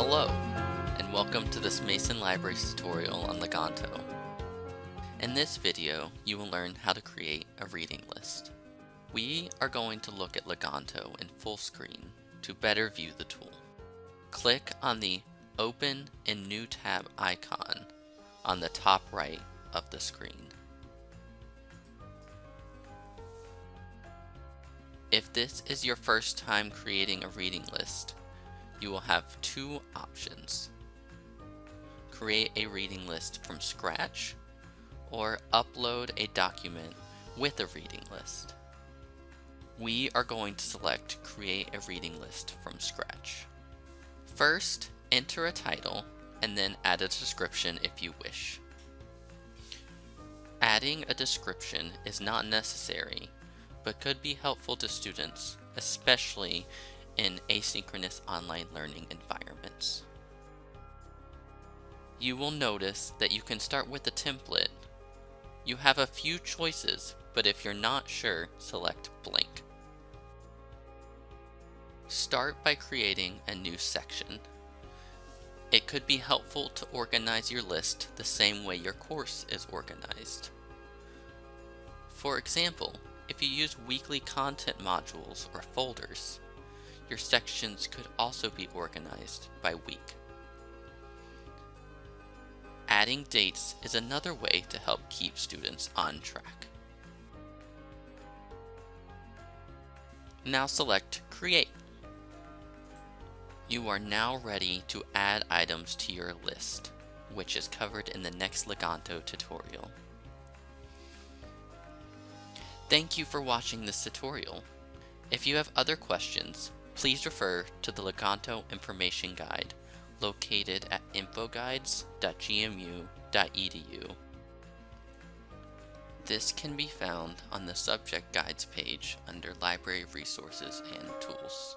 Hello, and welcome to this Mason Libraries tutorial on Leganto. In this video, you will learn how to create a reading list. We are going to look at Leganto in full screen to better view the tool. Click on the Open in New tab icon on the top right of the screen. If this is your first time creating a reading list, you will have two options. Create a reading list from scratch or upload a document with a reading list. We are going to select create a reading list from scratch. First, enter a title and then add a description if you wish. Adding a description is not necessary, but could be helpful to students, especially in asynchronous online learning environments. You will notice that you can start with a template. You have a few choices, but if you're not sure, select blank. Start by creating a new section. It could be helpful to organize your list the same way your course is organized. For example, if you use weekly content modules or folders, your sections could also be organized by week. Adding dates is another way to help keep students on track. Now select Create. You are now ready to add items to your list, which is covered in the next Leganto tutorial. Thank you for watching this tutorial. If you have other questions, please refer to the Leganto Information Guide located at infoguides.gmu.edu. This can be found on the Subject Guides page under Library Resources and Tools.